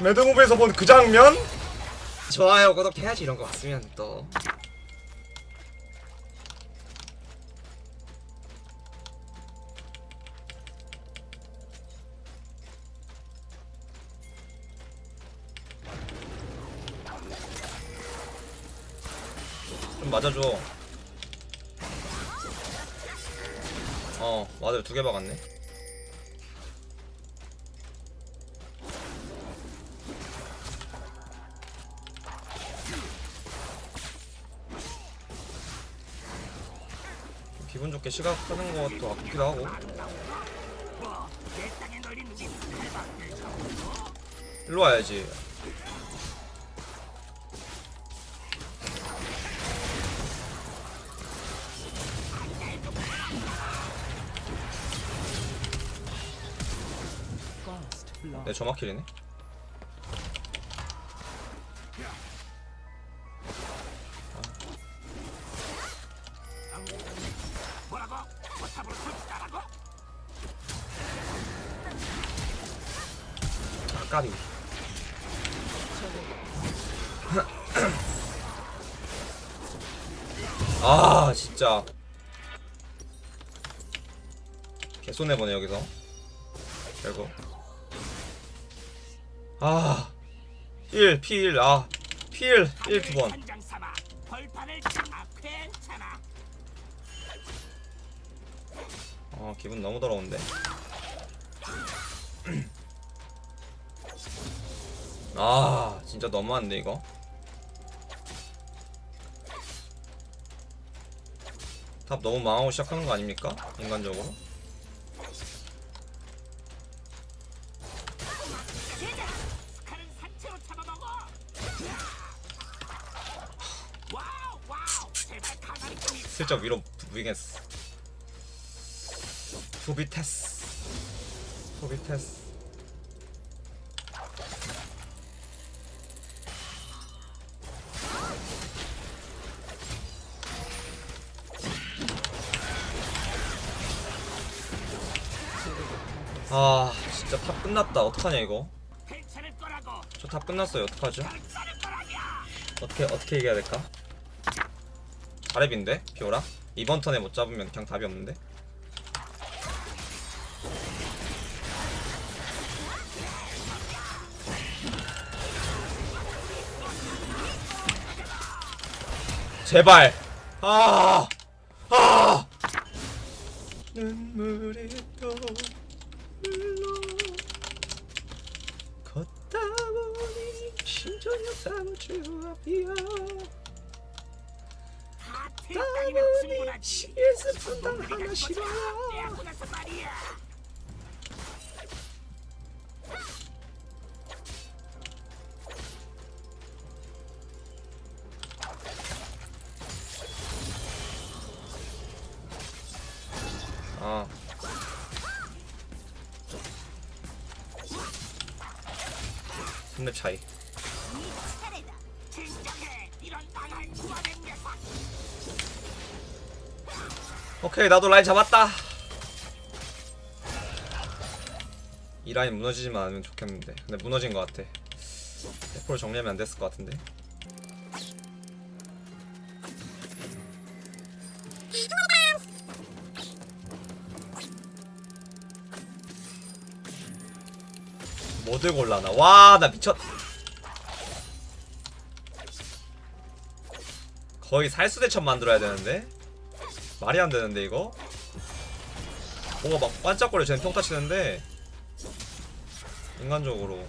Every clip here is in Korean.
매드무비에서 본 그 장면? 좋아요. 구독해야지 이런 거 봤으면 또. 좀 맞아줘. 어 맞아요. 두 개 박았네 좋게 시각하는 것도 아프기도 하고. 일로 와야지. 내 저마킬이네 결국 아 1, P1, 아 P1, 1 두번. 아 기분 너무 더러운데. 아 진짜 너무한데 이거? 탑 너무 망하고 시작하는 거 아닙니까? 인간적으로 슬쩍 위로 부비겠어 소비테스. 소비테스. 아 진짜 top 끝났다. 어떡하냐 이거? 저 top 끝났어요. 어떡하죠? 어떻게 어떻게 이겨야 될까? 자랩인데 피오라 이번 턴에 못 잡으면 그냥 답이 없는데. 제발. 아. 아. 눈물이 또 흘러 걷다 보니 심장이 사무주 앞이야 충분하지. CS 분당 하나 아 손렙 차이 오케이 나도 라인 잡았다. 이 라인 무너지지만 않으면 좋겠는데. 근데 무너진 것 같아. 100% 정리하면 안 됐을 것 같은데. 뭐 들고 올라나? 와 나 미쳤. 거의 살수대첩 만들어야 되는데 말이 안 되는데 이거? 뭔가 막 반짝거려 쟤는 평타 치는데. 인간적으로.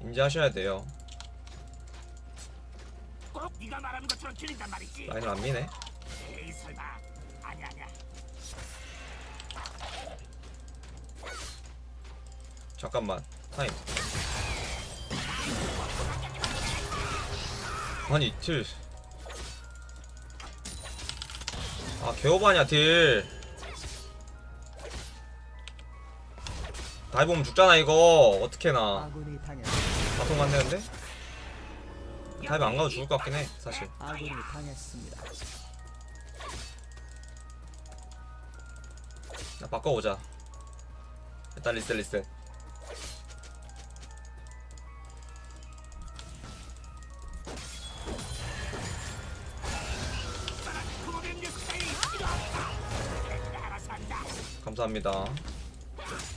인지하셔야 돼요. 라인을 안 미네. 에이 잠깐만 타임. 아니 딜아 개오바냐 딜. 아, dive면 죽잖아 이거. 어떻게 나. 바통 안되는데? dive 안가도 죽을 것 같긴 해 사실. 나 바꿔보자. 일단 리셋 리셋. 감사합니다.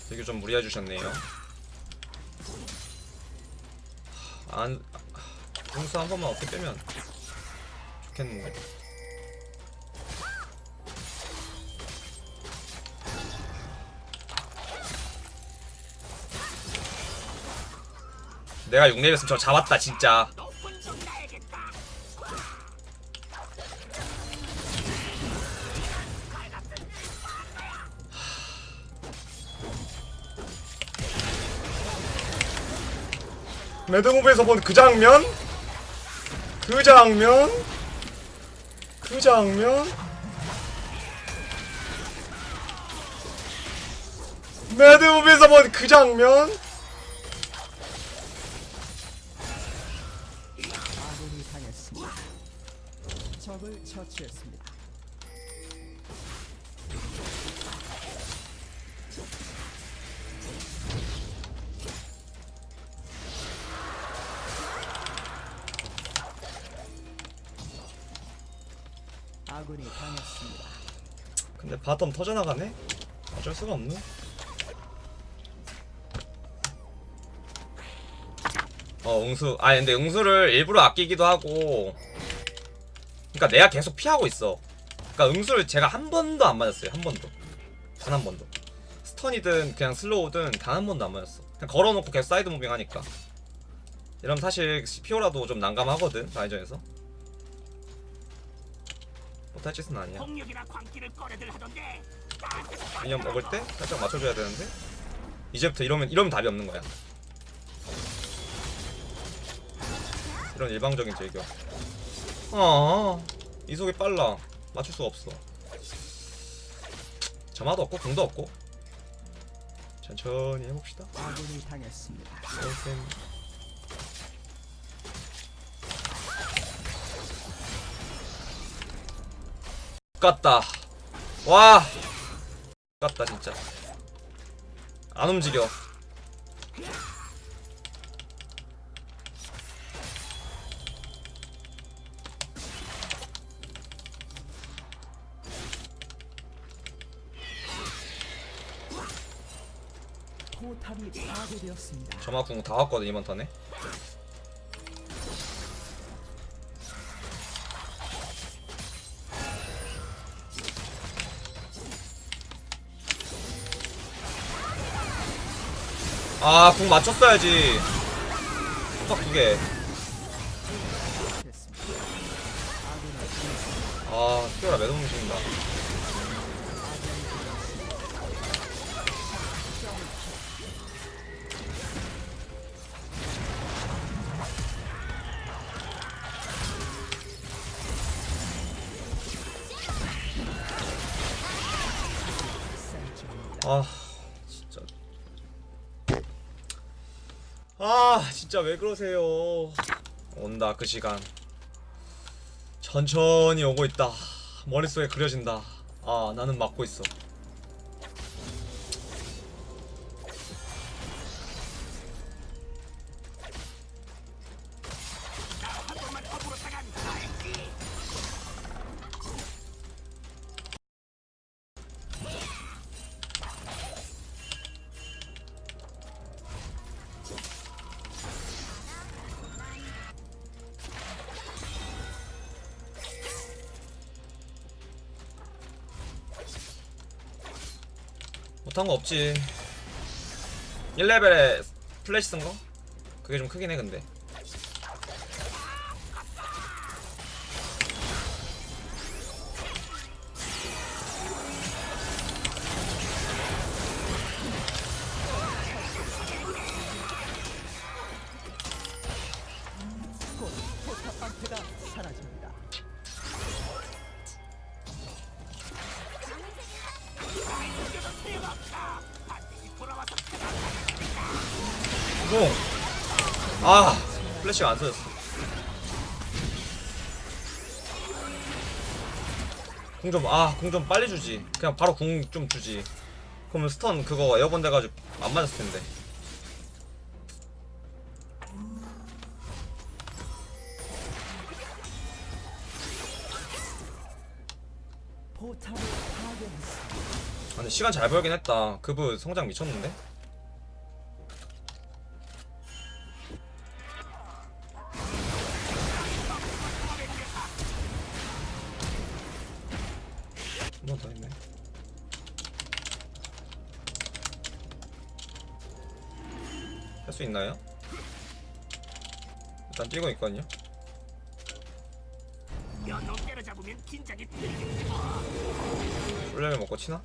되게 좀 무리해 주셨네요. 안 공수 한 번만 어깨 빼면 좋겠는데. 내가 6렙이었으면 저 잡았다 진짜 매드무비에서 본 그 장면? 그 장면? 그 장면? 매드무비에서 본 그 장면? 적을 처치했습니다. 아군이 당했습니다. 근데 bottom 터져나가네? 어쩔 수가 없네. 어 응수. 아 근데 응수를 일부러 아끼기도 하고. 그니까 내가 계속 피하고 있어. 그니까 응수를 제가 한 번도 안 맞았어요 한 번도. 단 한 번도. stun이든 그냥 slow든 단 한 번도 안 맞았어. 그냥 걸어놓고 계속 side moving 하니까. 이러면 사실 피오라도 좀 난감하거든 라인전에서 못할 짓은 아니야. 미니언 먹을 때 살짝 맞춰줘야 되는데 이제부터 이러면 이러면 답이 없는 거야. 이런 일방적인 제격. 아 이속이 빨라. 맞출 수가 없어. 점화도 없고 궁도 없고. 천천히 해봅시다. 깠다. 와. 깠다 진짜. 안 움직여. 포탑이 파괴되었습니다. 점화 궁 다 왔거든 이번 턴에. 아, 궁 맞췄어야지. 딱 당했습니다. 아, 피오라 매듭 움직인다. 아, 아, 진짜 왜 그러세요? 온다, 그 시간. 천천히 오고 있다. 머릿속에 그려진다. 아, 나는 막고 있어. 못한 거 없지. 1레벨에 플래시 쓴 거? 그게 좀 크긴 해, 근데. 궁! 아, 플래시가 안 써졌어. 궁 좀, 아, 궁 좀 빨리 주지. 그냥 바로 궁 좀 주지. 그럼 stun 그거 airborne 돼가지고 안 맞았을 텐데. 아, 근데 시간 잘 벌긴 했다. 그브 성장 미쳤는데? 뛰고 있거든요. 쫄려면 먹고 치나?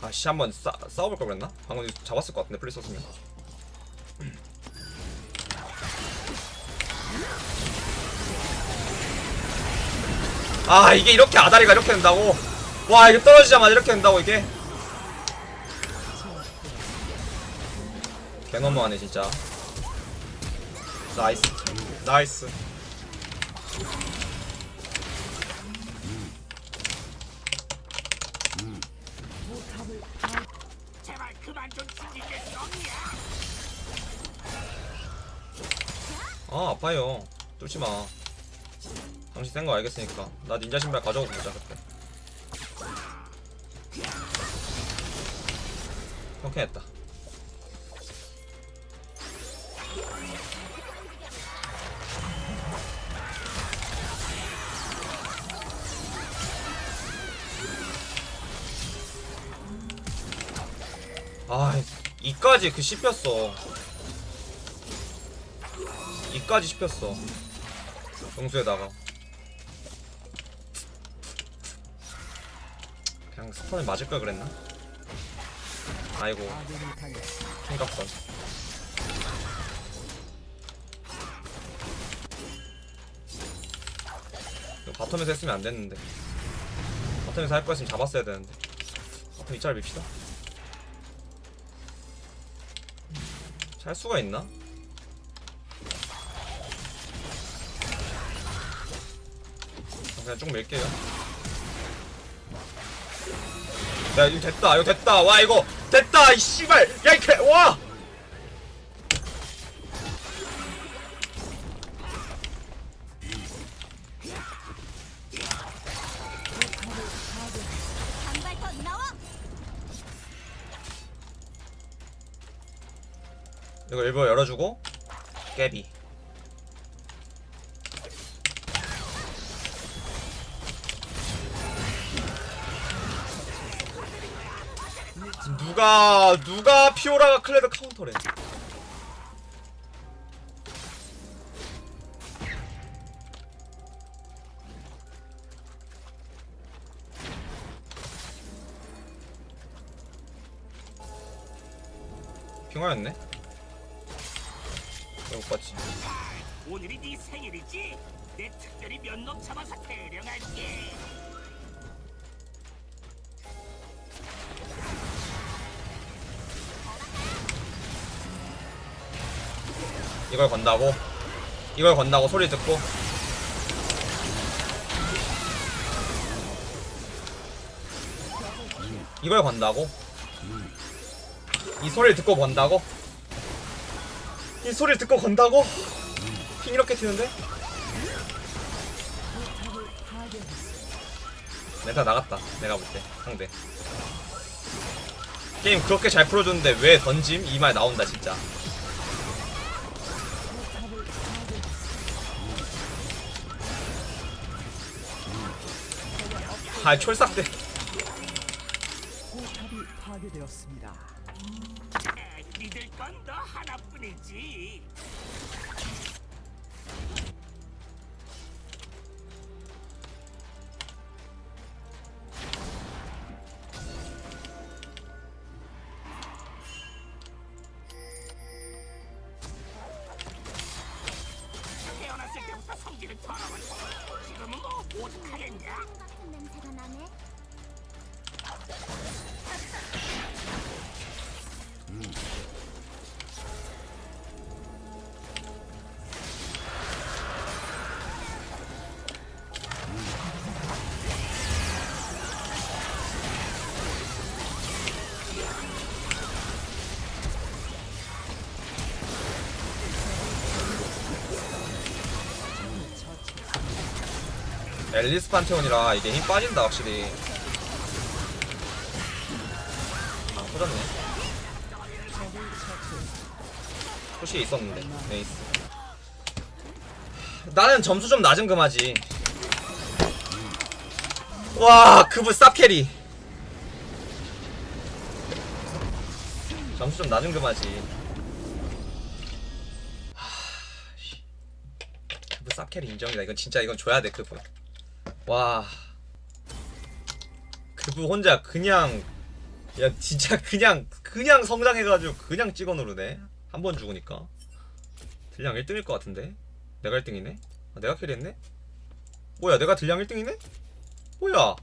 아씨 한번 싸, 싸워볼 걸 그랬나? 방금 잡았을 것 같은데 플리 썼으면 아 이게 이렇게 아다리가 이렇게 된다고? 와 이게 떨어지자마자 이렇게 된다고 이게? 개너무하네 진짜. 나이스. 나이스. 아 아파요. 뚫지마. 당신 센거 알겠으니까. 나 닌자 신발 가져오고 보자 그때. 오케이 했다 아 이까지 그 씹혔어. 이까지 씹혔어. 용수에다가. 그냥 스턴을 맞을 걸 그랬나? 아이고. 생각선. 바텀에서 했으면 안 됐는데. 바텀에서 할 거였으면 잡았어야 되는데. 바텀 이짤 밉시다 잘 수가 있나? 그냥 쭉 밀게요. 야 이거 됐다 이거 됐다. 와 이거 됐다 이 씨발. 야이 개와 이거 일부러 열어주고 깨비. 누가 누가 피오라가 클레드 카운터래? 핑화였네 봤지. 오늘이 네 생일이지? 내 특별히 몇놈 잡아서 대령할게. 이걸 건다고? 이걸 건다고 소리 듣고? 이걸 건다고? 이 소리를 듣고 건다고 이 소리를 듣고 건다고? 핑 이렇게 튀는데. 멘탈 나갔다. 내가 볼 때. 상대. 게임 그렇게 잘 풀어줬는데 왜 던짐? 이 말 나온다 진짜. 아 촐싹대 같은 냄새가 나네. 앨리스 판테온이라 이게 힘 빠진다 확실히. 아 터졌네. push 있었는데 nice. 나는 점수 좀 낮은 그마지. 와 그분 쌉carry. 점수 좀 낮은 그마지. 그분 쌉carry 인정이다. 이건 진짜 이건 줘야 돼 그분 와. 그분 혼자 그냥 야 진짜 그냥 그냥 성장해가지고 그냥 찍어 누르네. 한 번 죽으니까. 딜량 1등일 것 같은데? 내가 1등이네? 아, 내가 carry했네? 뭐야 내가 딜량 1등이네? 뭐야